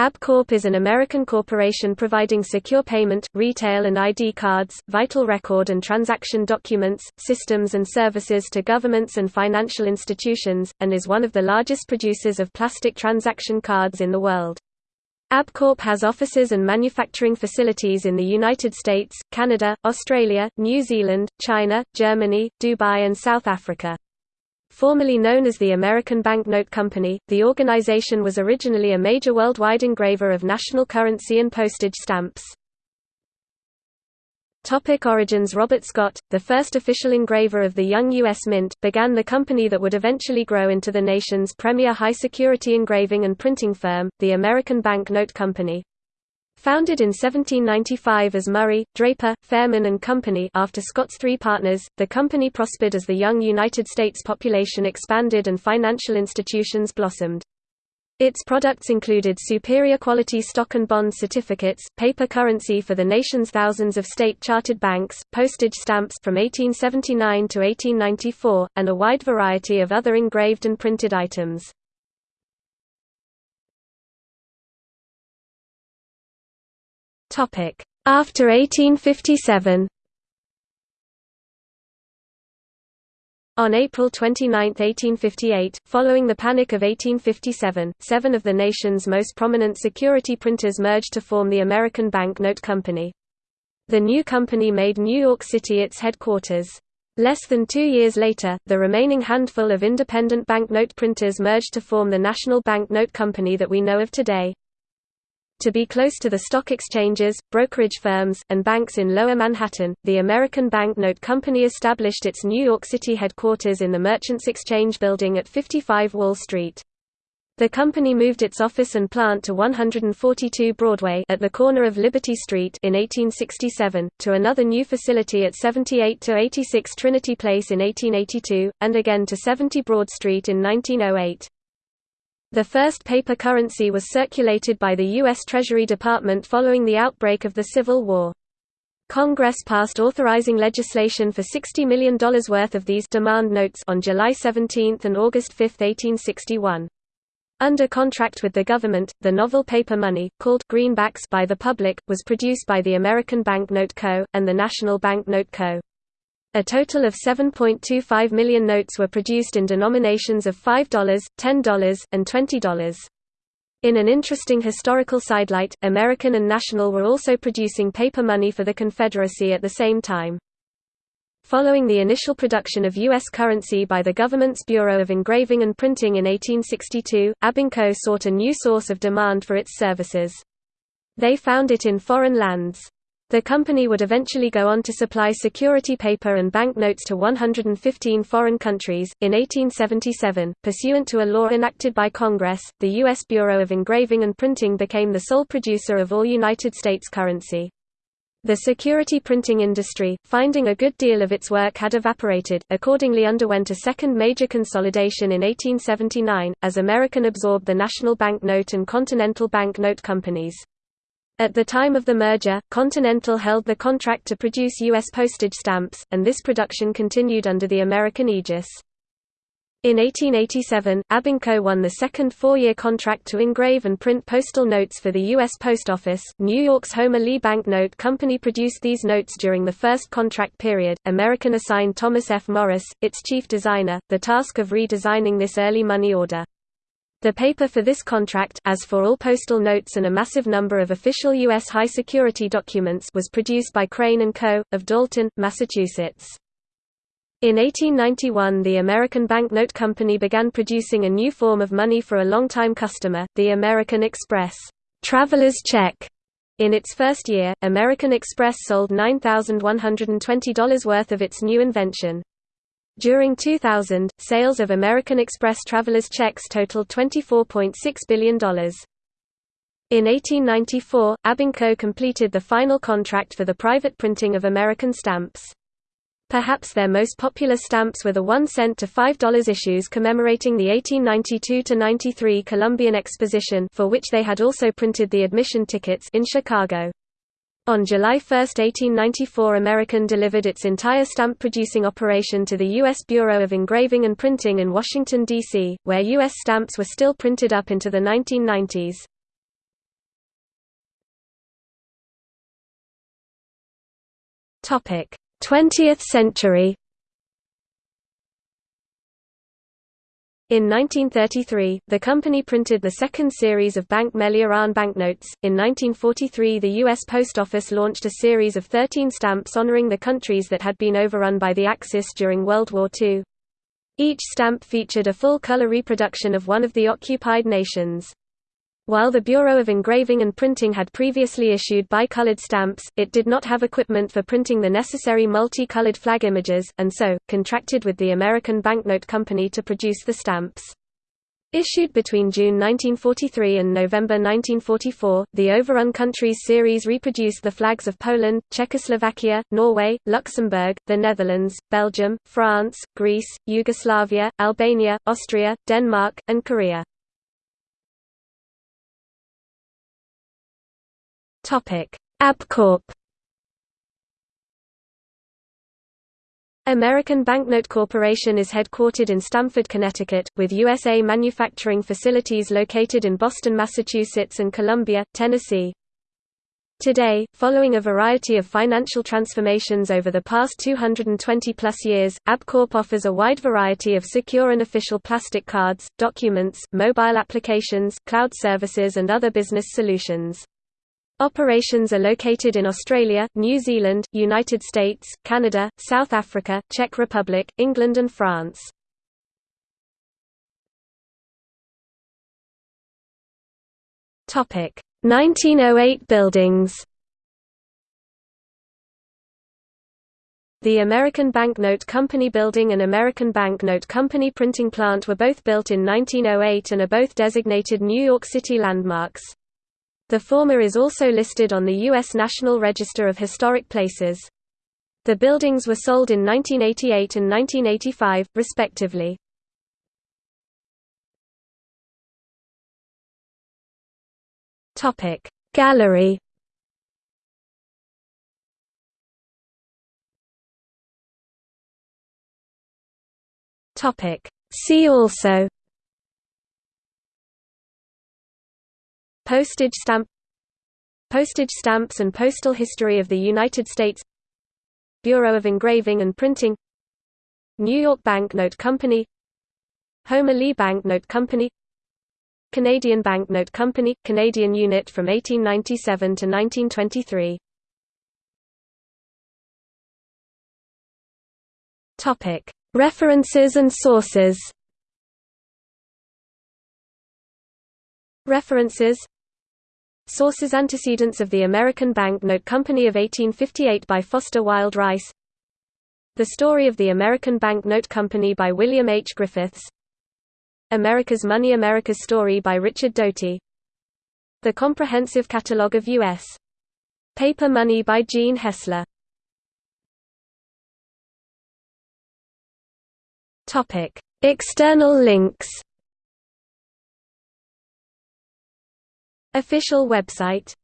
ABCorp is an American corporation providing secure payment, retail and ID cards, vital record and transaction documents, systems and services to governments and financial institutions, and is one of the largest producers of plastic transaction cards in the world. ABCorp has offices and manufacturing facilities in the United States, Canada, Australia, New Zealand, China, Germany, Dubai and South Africa. Formerly known as the American Banknote Company, the organization was originally a major worldwide engraver of national currency and postage stamps. Topic origins Robert Scott, the first official engraver of the young U.S. Mint, began the company that would eventually grow into the nation's premier high-security engraving and printing firm, the American Banknote Company. Founded in 1795 as Murray, Draper, Fairman and Company after Scott's three partners, the company prospered as the young United States population expanded and financial institutions blossomed. Its products included superior quality stock and bond certificates, paper currency for the nation's thousands of state-chartered banks, postage stamps from 1879 to 1894, and a wide variety of other engraved and printed items. After 1857 On April 29, 1858, following the Panic of 1857, seven of the nation's most prominent security printers merged to form the American Banknote Company. The new company made New York City its headquarters. Less than two years later, the remaining handful of independent banknote printers merged to form the National Banknote Company that we know of today. To be close to the stock exchanges, brokerage firms, and banks in Lower Manhattan, the American Banknote Company established its New York City headquarters in the Merchants Exchange Building at 55 Wall Street. The company moved its office and plant to 142 Broadway at the corner of Liberty Street in 1867, to another new facility at 78 to 86 Trinity Place in 1882, and again to 70 Broad Street in 1908. The first paper currency was circulated by the U.S. Treasury Department following the outbreak of the Civil War. Congress passed authorizing legislation for $60 million worth of these demand notes on July 17 and August 5, 1861. Under contract with the government, the novel paper money, called greenbacks by the public, was produced by the American Banknote Co., and the National Banknote Co. A total of 7.25 million notes were produced in denominations of $5, $10, and $20. In an interesting historical sidelight, American and National were also producing paper money for the Confederacy at the same time. Following the initial production of U.S. currency by the government's Bureau of Engraving and Printing in 1862, ABNCo sought a new source of demand for its services. They found it in foreign lands. The company would eventually go on to supply security paper and banknotes to 115 foreign countries. In 1877, pursuant to a law enacted by Congress, the U.S. Bureau of Engraving and Printing became the sole producer of all United States currency. The security printing industry, finding a good deal of its work had evaporated, accordingly underwent a second major consolidation in 1879, as American absorbed the National Bank Note and Continental Bank Note companies. At the time of the merger, Continental held the contract to produce U.S. postage stamps, and this production continued under the American aegis. In 1887, ABNCo won the second four-year contract to engrave and print postal notes for the U.S. Post Office. New York's Homer Lee Bank Note Company produced these notes during the first contract period. American assigned Thomas F. Morris, its chief designer, the task of redesigning this early money order. The paper for this contract as for all postal notes and a massive number of official U.S. high-security documents was produced by Crane & Co., of Dalton, Massachusetts. In 1891 the American Banknote Company began producing a new form of money for a long-time customer, the American Express traveler's check. In its first year, American Express sold $9,120 worth of its new invention. During 2000, sales of American Express travelers' checks totaled $24.6 billion. In 1894, ABNCo completed the final contract for the private printing of American stamps. Perhaps their most popular stamps were the 1 cent to $5 issues commemorating the 1892–93 Columbian Exposition for which they had also printed the admission tickets in Chicago. On July 1, 1894 American delivered its entire stamp-producing operation to the U.S. Bureau of Engraving and Printing in Washington, D.C., where U.S. stamps were still printed up into the 1990s. Topic: 20th century. In 1933, the company printed the second series of Bank Melli Iran banknotes. In 1943, the U.S. Post Office launched a series of 13 stamps honoring the countries that had been overrun by the Axis during World War II. Each stamp featured a full-color reproduction of one of the occupied nations. While the Bureau of Engraving and Printing had previously issued bicolored stamps, it did not have equipment for printing the necessary multi-colored flag images, and so, contracted with the American Banknote Company to produce the stamps. Issued between June 1943 and November 1944, the Overrun Countries series reproduced the flags of Poland, Czechoslovakia, Norway, Luxembourg, the Netherlands, Belgium, France, Greece, Yugoslavia, Albania, Austria, Denmark, and Korea. Topic: ABCorp. American Banknote Corporation is headquartered in Stamford, Connecticut, with USA manufacturing facilities located in Boston, Massachusetts and Columbia, Tennessee. Today, following a variety of financial transformations over the past 220-plus years, ABCorp offers a wide variety of secure and official plastic cards, documents, mobile applications, cloud services and other business solutions. Operations are located in Australia, New Zealand, United States, Canada, South Africa, Czech Republic, England and France. Topic: 1908 buildings. The American Banknote Company building and American Banknote Company printing plant were both built in 1908 and are both designated New York City landmarks. The former is also listed on the U.S. National Register of Historic Places. The buildings were sold in 1988 and 1985, respectively. Gallery See also Postage stamp Postage stamps and postal history of the United States Bureau of Engraving and Printing New York Bank Note Company Homer Lee Bank Note Company Canadian Bank Note Company – Canadian unit from 1897 to 1923 References and sources. References Sources Antecedents of the American Bank Note Company of 1858 by Foster Wild Rice. The Story of the American Bank Note Company by William H. Griffiths. America's Money America's Story by Richard Doty. The Comprehensive Catalogue of U.S. Paper Money by Gene Hessler. External links Official website